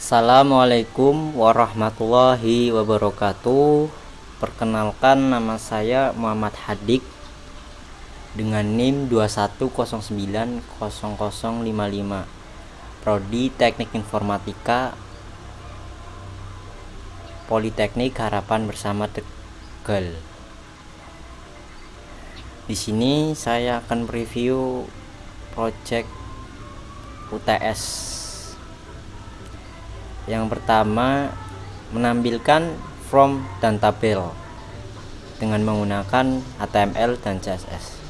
Assalamualaikum warahmatullahi wabarakatuh. Perkenalkan nama saya Muhammad Hadik Dengan NIM 21090055 Prodi Teknik Informatika Politeknik Harapan Bersama Tegal. Di sini saya akan review project UTS yang pertama menampilkan from dan tabel dengan menggunakan HTML dan CSS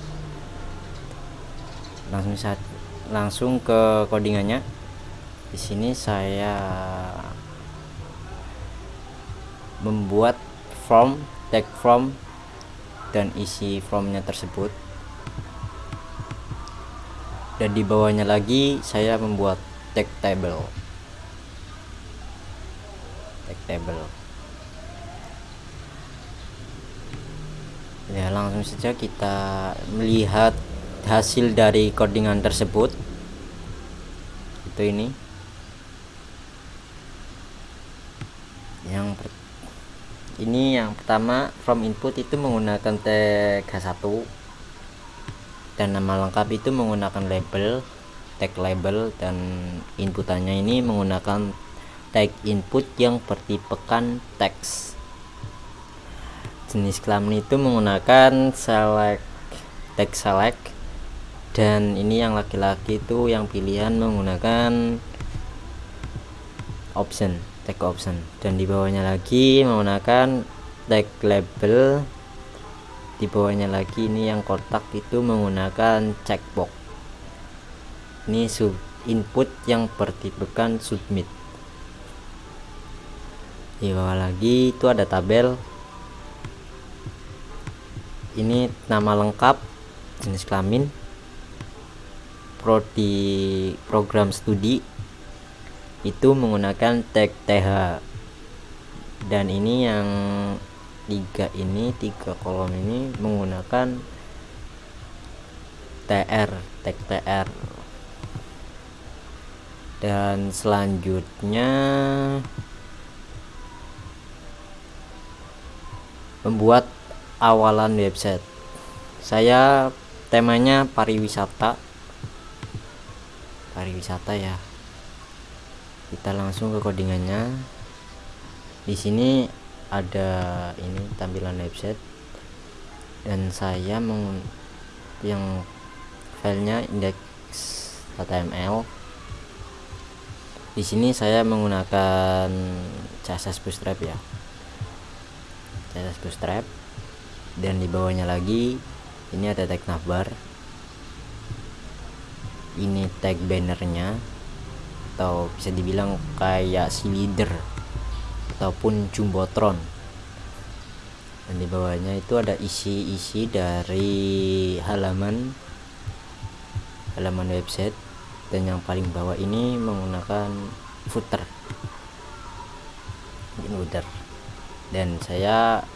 langsung langsung ke codingannya. Di sini saya membuat from tag from dan isi formnya tersebut. Dan di bawahnya lagi saya membuat tag table table. Ya langsung saja kita melihat hasil dari codingan tersebut. Itu ini. Yang ini yang pertama from input itu menggunakan tag H1 dan nama lengkap itu menggunakan label tag label dan inputannya ini menggunakan tag input yang bertipekan teks. Jenis kelamin itu menggunakan select tag select dan ini yang laki-laki itu yang pilihan menggunakan option tag option. Dan di bawahnya lagi menggunakan tag label. Di bawahnya lagi ini yang kotak itu menggunakan checkbox. Ini sub input yang bertipekan submit di bawah lagi itu ada tabel. Ini nama lengkap jenis kelamin. Prodi program studi. Itu menggunakan tag TH dan ini yang tiga ini tiga kolom ini menggunakan TR tag TR dan selanjutnya membuat awalan website. Saya temanya pariwisata. Pariwisata ya. Kita langsung ke codingannya. Di sini ada ini tampilan website. Dan saya meng yang filenya index HTML di sini saya menggunakan CSS Bootstrap ya CSS Bootstrap dan di bawahnya lagi ini ada tag navbar ini tag bannernya atau bisa dibilang kayak si leader ataupun jumbotron. Dan di bawahnya itu ada isi-isi dari halaman halaman website. Dan yang paling bawah ini menggunakan footer. Footer dan saya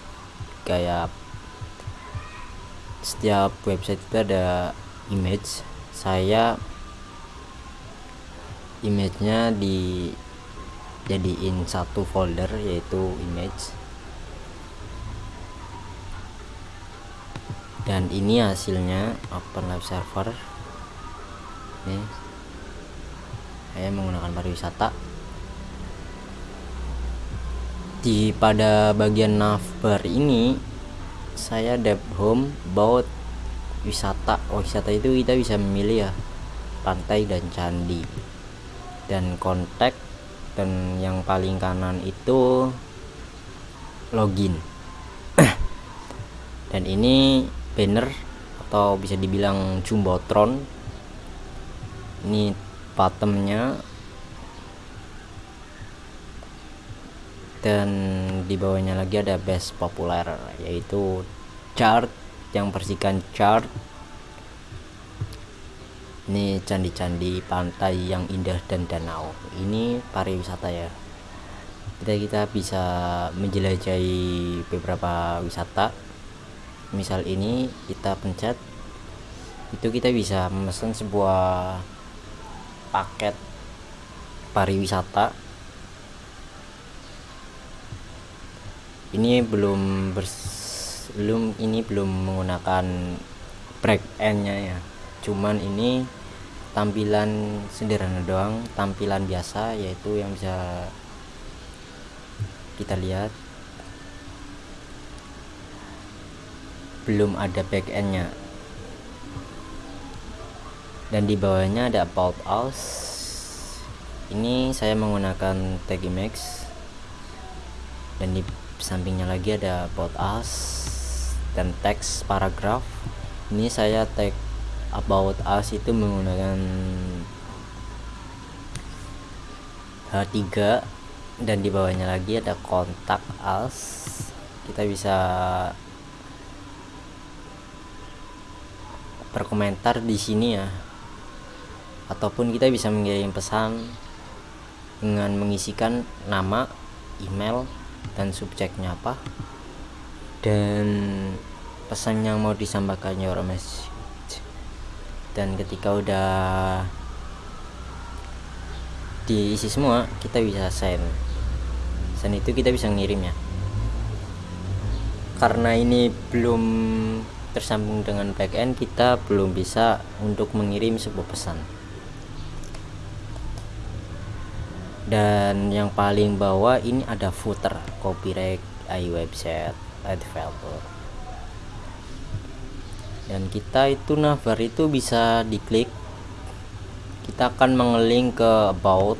kayak setiap website itu ada image. Saya image-nya di jadiin satu folder yaitu image. Dan ini hasilnya open live server. Ini. Saya menggunakan pariwisata di pada bagian navbar ini saya dev home about wisata. Oh, wisata itu kita bisa memilih ya pantai dan candi. Dan kontak dan yang paling kanan itu login. Dan ini banner atau bisa dibilang jumbotron. Ini bottomnya dan di bawahnya lagi ada best populer yaitu chart yang bersihkan chart. Ini candi-candi pantai yang indah dan danau. Ini pariwisata ya. Kita kita bisa menjelajahi beberapa wisata. Misal ini kita pencet itu kita bisa memesan sebuah paket pariwisata ini belum belum ini belum menggunakan break end nya ya. Cuman ini tampilan sederhana doang tampilan biasa yaitu yang bisa kita lihat. Belum ada back end nya dan di bawahnya ada about us ini saya menggunakan tag image dan di sampingnya lagi ada about us dan teks paragraf. Ini saya tag about us itu menggunakan H3 dan di bawahnya lagi ada kontak us. Kita bisa berkomentar di sini ya. Ataupun kita bisa mengirim pesan dengan mengisikan nama email dan subjeknya apa dan pesan yang mau disampaikan your message dan ketika udah diisi semua kita bisa send. Send itu kita bisa ngirim ya. Karena ini belum tersambung dengan backend kita belum bisa untuk mengirim sebuah pesan dan yang paling bawah ini ada footer copyright AI website developer. Dan kita itu navbar itu bisa diklik. Kita akan mengeling ke about.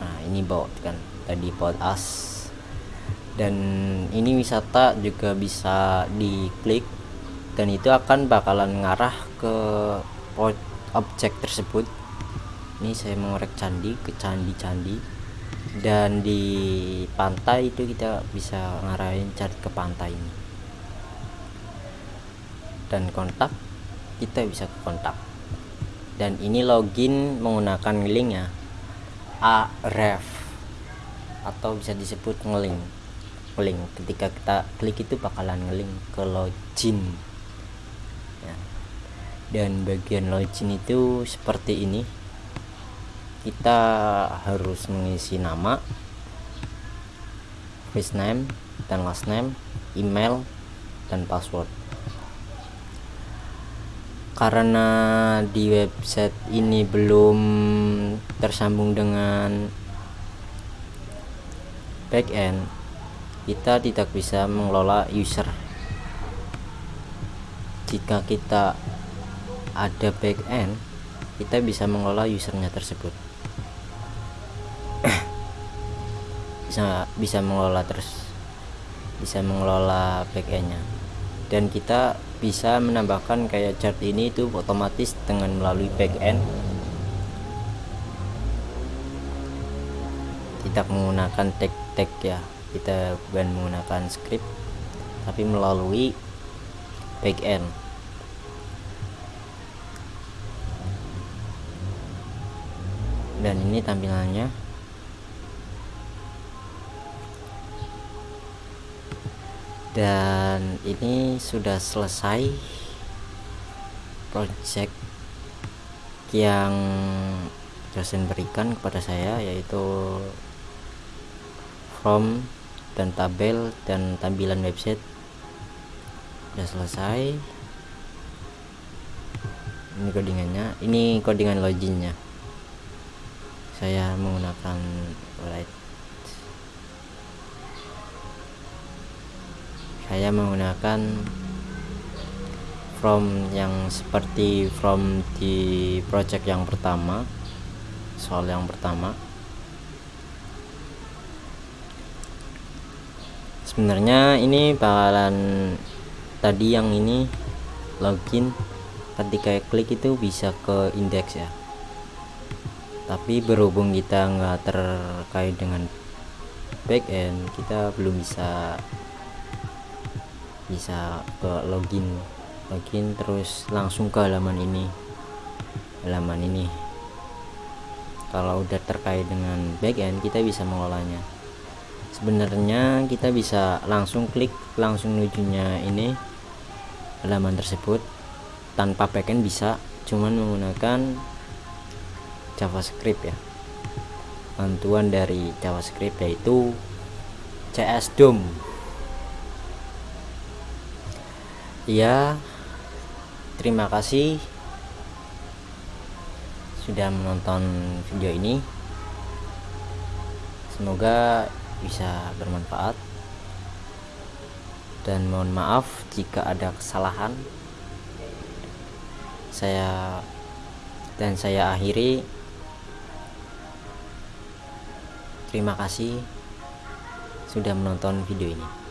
Nah ini about kan tadi about us. Dan ini wisata juga bisa diklik. Dan itu akan bakalan ngarah ke objek tersebut ini saya mengorek candi ke candi-candi. Dan di pantai itu kita bisa ngarahin cari ke pantai ini. Dan kontak kita bisa ke kontak. Dan ini login menggunakan link ya. Aref atau bisa disebut ngeling ngeling ketika kita klik itu bakalan ngeling ke login. Ya. dan bagian login itu seperti ini kita harus mengisi nama first name dan last name email dan password. Karena di website ini belum tersambung dengan backend kita tidak bisa mengelola user. Jika kita ada backend kita bisa mengelola usernya tersebut. Bisa bisa mengelola terus bisa mengelola backendnya. Dan kita bisa menambahkan kayak chart ini itu otomatis dengan melalui backend. Tidak menggunakan tag-tag ya kita bukan menggunakan script tapi melalui backend dan ini tampilannya. Dan ini sudah selesai project yang dosen berikan kepada saya yaitu form dan tabel dan tampilan website. Sudah selesai. Ini codingannya. Ini codingan loginnya saya menggunakan light. Saya menggunakan from yang seperti from di project yang pertama soal yang pertama. Sebenarnya ini bakalan tadi yang ini login. Ketika klik itu bisa ke indeks ya tapi berhubung kita nggak terkait dengan backend kita belum bisa bisa ke login login terus langsung ke halaman ini halaman ini. Kalau udah terkait dengan backend kita bisa mengelolanya sebenarnya kita bisa langsung klik langsung menujunya ini halaman tersebut tanpa backend bisa cuman menggunakan javascript ya. Bantuan dari javascript yaitu CS Dom ya terima kasih sudah menonton video ini. Semoga bisa bermanfaat. Dan mohon maaf jika ada kesalahan. Saya dan saya akhiri terima kasih sudah menonton video ini